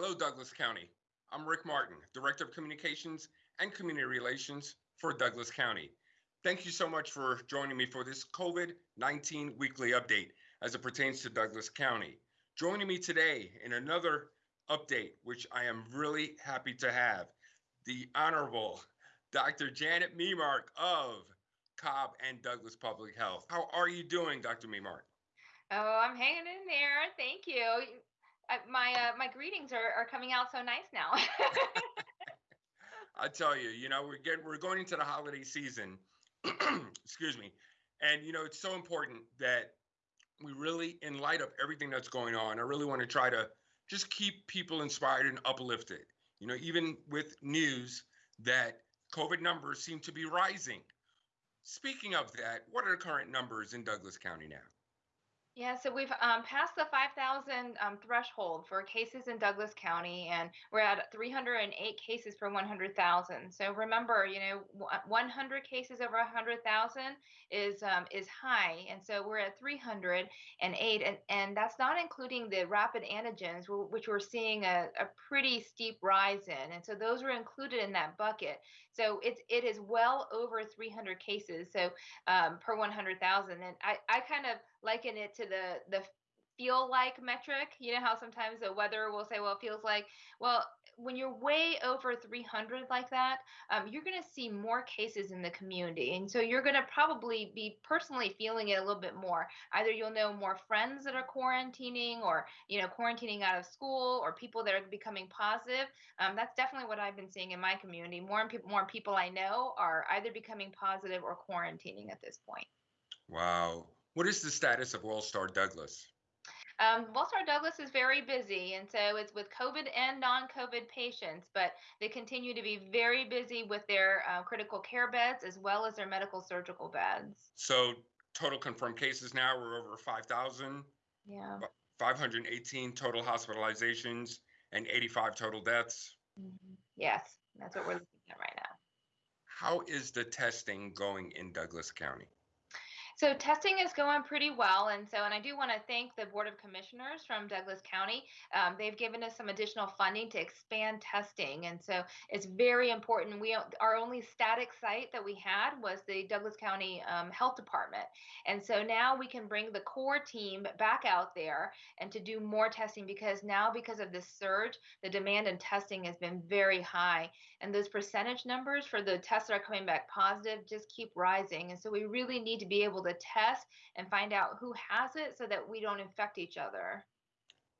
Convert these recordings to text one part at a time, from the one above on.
Hello, Douglas County. I'm Rick Martin, Director of Communications and Community Relations for Douglas County. Thank you so much for joining me for this COVID 19 weekly update as it pertains to Douglas County. Joining me today in another update, which I am really happy to have, the Honorable Dr. Janet Memark of Cobb and Douglas Public Health. How are you doing, Dr. Memark? Oh, I'm hanging in there. Thank you. My uh, my greetings are, are coming out so nice now. I tell you, you know, we're getting we're going into the holiday season, excuse me. And, you know, it's so important that we really, in light of everything that's going on, I really want to try to just keep people inspired and uplifted. You know, even with news that COVID numbers seem to be rising. Speaking of that, what are the current numbers in Douglas County now? Yeah, so we've um, passed the 5,000 um, threshold for cases in Douglas County, and we're at 308 cases per 100,000. So remember, you know, 100 cases over 100,000 is um, is high, and so we're at 308, and and that's not including the rapid antigens, which we're seeing a, a pretty steep rise in, and so those are included in that bucket. So it's it is well over 300 cases, so um, per 100,000, and I I kind of liken it to the the feel like metric. You know how sometimes the weather will say, well, it feels like. Well, when you're way over 300 like that, um, you're going to see more cases in the community. And so you're going to probably be personally feeling it a little bit more. Either you'll know more friends that are quarantining or, you know, quarantining out of school or people that are becoming positive. Um, that's definitely what I've been seeing in my community. More and pe- more people I know are either becoming positive or quarantining at this point. Wow. What is the status of Wellstar Douglas? Um, Wellstar Douglas is very busy, and so it's with COVID and non-COVID patients, but they continue to be very busy with their uh, critical care beds as well as their medical surgical beds. So total confirmed cases now we're over 5,000. Yeah. 518 total hospitalizations and 85 total deaths. Mm-hmm. Yes, that's what we're looking at right now. How is the testing going in Douglas County? So testing is going pretty well, and so and I do want to thank the Board of Commissioners from Douglas County. Um, they've given us some additional funding to expand testing, and so it's very important. We our only static site that we had was the Douglas County um, Health Department, and so now we can bring the core team back out there and to do more testing because now because of this surge, the demand in testing has been very high, and those percentage numbers for the tests that are coming back positive just keep rising, and so we really need to be able to the test and find out who has it so that we don't infect each other.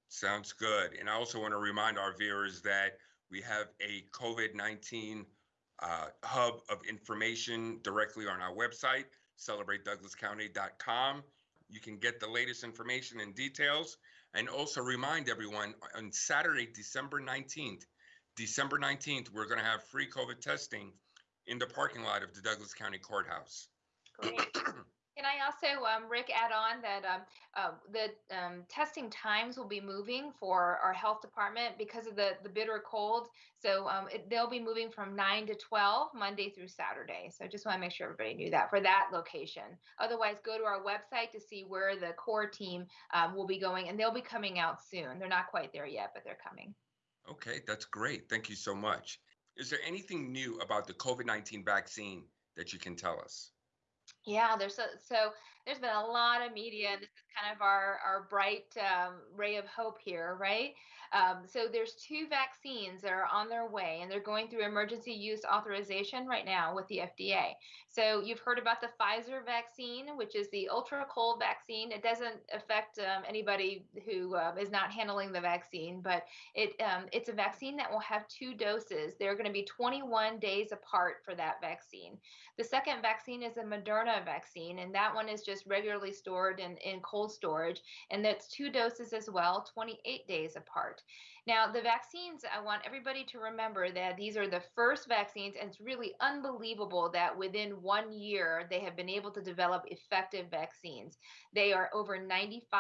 Sounds good. And I also want to remind our viewers that we have a COVID 19 uh, hub of information directly on our website, celebratedouglascounty.com. You can get the latest information and details. And also remind everyone on Saturday, December 19th, December 19th, we're going to have free COVID testing in the parking lot of the Douglas County Courthouse. Great. Can I also, um, Rick, add on that um, uh, the um, testing times will be moving for our health department because of the, the bitter cold. So um, it, they'll be moving from 9 to 12, Monday through Saturday. So I just want to make sure everybody knew that for that location. Otherwise, go to our website to see where the core team um, will be going, and they'll be coming out soon. They're not quite there yet, but they're coming. Okay, that's great. Thank you so much. Is there anything new about the COVID 19 vaccine that you can tell us? Yeah, there's so, so there's been a lot of media. Kind of our our bright um, ray of hope here, right? Um, so there's two vaccines that are on their way, and they're going through emergency use authorization right now with the FDA. So you've heard about the Pfizer vaccine, which is the ultra cold vaccine. It doesn't affect um, anybody who uh, is not handling the vaccine, but it um, it's a vaccine that will have two doses. They're going to be 21 days apart for that vaccine. The second vaccine is a Moderna vaccine, and that one is just regularly stored in, in cold storage, and that's two doses as well, 28 days apart. Now, the vaccines, I want everybody to remember that these are the first vaccines, and it's really unbelievable that within one year they have been able to develop effective vaccines. They are over 95%,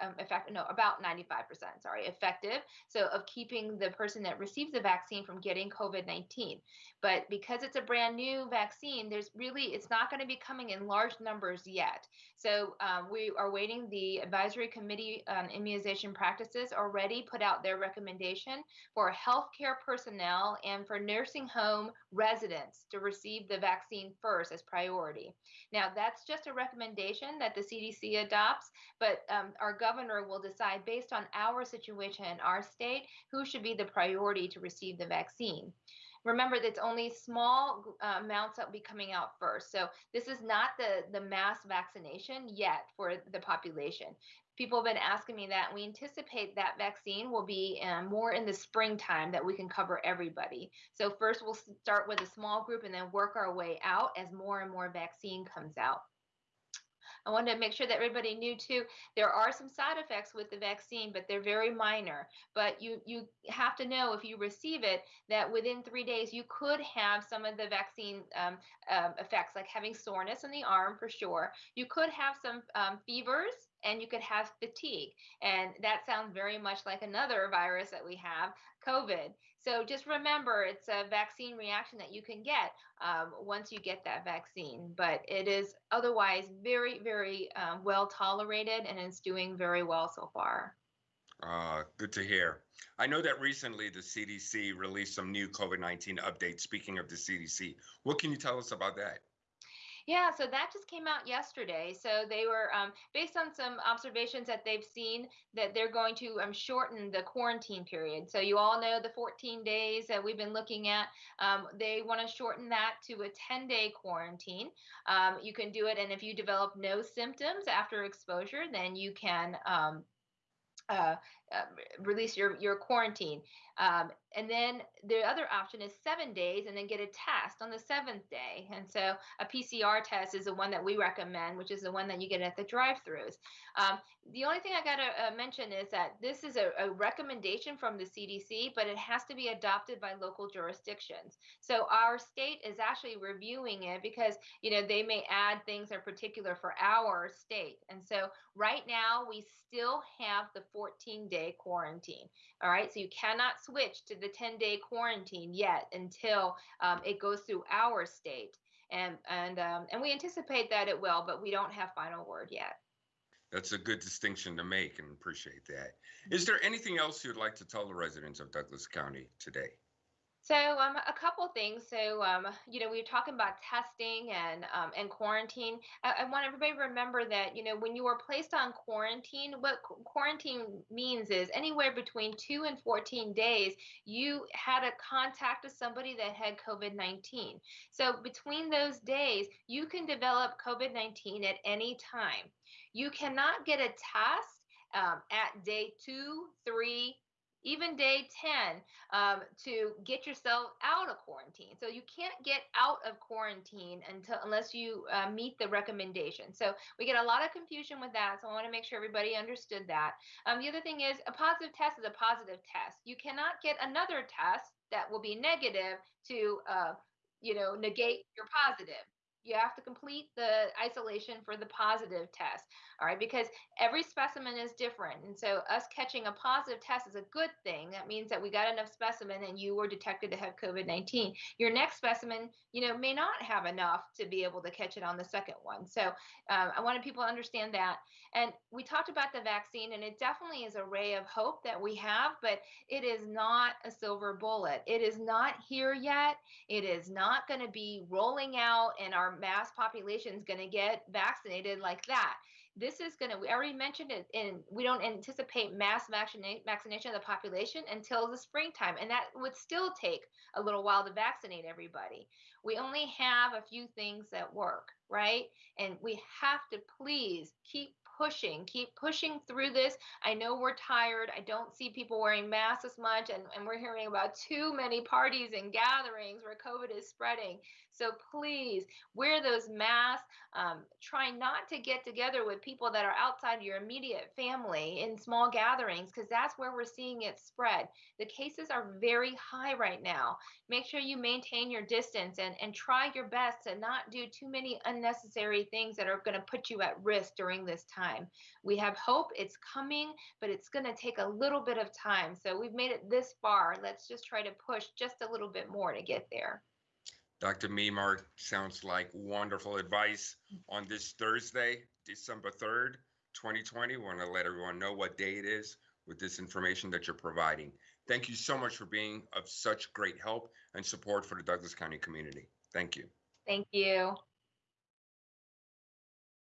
um, effect, no, about 95%, sorry, effective. So, of keeping the person that receives the vaccine from getting COVID 19. But because it's a brand new vaccine, there's really, it's not going to be coming in large numbers yet. So, um, we are waiting. The Advisory Committee on Immunization Practices already put out their recommendation for healthcare personnel and for nursing home residents to receive the vaccine first as priority. Now, that's just a recommendation that the CDC adopts, but um, our governor will decide based on our situation in our state who should be the priority to receive the vaccine remember that it's only small uh, amounts that will be coming out first. So this is not the, the mass vaccination yet for the population. People have been asking me that, we anticipate that vaccine will be um, more in the springtime that we can cover everybody. So first we'll start with a small group and then work our way out as more and more vaccine comes out. I wanted to make sure that everybody knew too. There are some side effects with the vaccine, but they're very minor. But you you have to know if you receive it that within three days you could have some of the vaccine um, um, effects, like having soreness in the arm for sure. You could have some um, fevers and you could have fatigue. And that sounds very much like another virus that we have, COVID. So just remember, it's a vaccine reaction that you can get um, once you get that vaccine. But it is otherwise very, very um, well tolerated and it's doing very well so far. Uh, good to hear. I know that recently the CDC released some new COVID 19 updates. Speaking of the CDC, what can you tell us about that? Yeah, so that just came out yesterday. So they were um, based on some observations that they've seen that they're going to um, shorten the quarantine period. So you all know the 14 days that we've been looking at. Um, they want to shorten that to a 10 day quarantine. Um, you can do it, and if you develop no symptoms after exposure, then you can um, uh, uh, release your your quarantine. Um, and then the other option is seven days and then get a test on the seventh day. And so a PCR test is the one that we recommend, which is the one that you get at the drive-throughs. Um, the only thing I got to uh, mention is that this is a, a, recommendation from the CDC, but it has to be adopted by local jurisdictions. So our state is actually reviewing it because you know they may add things that are particular for our state. And so right now we still have the 14 day quarantine. All right, so you cannot switch to the 10 day quarantine yet until um, it goes through our state. And, and, um, and we anticipate that it will, but we don't have final word yet. That's a good distinction to make and appreciate that. Is there anything else you'd like to tell the residents of Douglas County today? So um, a couple things. So um, you know, we were talking about testing and um, and quarantine. I, I, want everybody to remember that you know when you were placed on quarantine, what quarantine means is anywhere between two and 14 days, you had a contact with somebody that had COVID-19. So between those days, you can develop COVID-19 at any time. You cannot get a test um, at day two, three, even day 10 um, to get yourself out of quarantine. So you can't get out of quarantine until unless you uh, meet the recommendation. So we get a lot of confusion with that. So I want to make sure everybody understood that. Um, the other thing is a positive test is a positive test. You cannot get another test that will be negative to uh, you know negate your positive you have to complete the isolation for the positive test all right? Because every specimen is different and so us catching a positive test is a good thing. That means that we got enough specimen and you were detected to have covid-19 your next specimen you know may not have enough to be able to catch it on the second one. So um, i wanted people to understand that. And we talked about the vaccine and it definitely is a ray of hope that we have but it is not a silver bullet. It is not here yet. It is not going to be rolling out and our mass population is going to get vaccinated like that. This is going to, we already mentioned it, and we don't anticipate mass vaccina- vaccination of the population until the springtime. And that would still take a little while to vaccinate everybody. We only have a few things that work, right? And we have to please keep pushing, keep pushing through this. I know we're tired. I don't see people wearing masks as much, and, and we're hearing about too many parties and gatherings where COVID is spreading. So please wear those masks. Um, try not to get together with people that are outside your immediate family in small gatherings because that's where we're seeing it spread. The cases are very high right now. Make sure you maintain your distance and, and try your best to not do too many unnecessary things that are going to put you at risk during this time. We have hope it's coming, but it's going to take a little bit of time. So we've made it this far. Let's just try to push just a little bit more to get there. Dr. Memark sounds like wonderful advice mm-hmm. on this Thursday, December 3rd. 2020. We want to let everyone know what day it is with this information that you're providing. Thank you so much for being of such great help and support for the Douglas County community. Thank you. Thank you.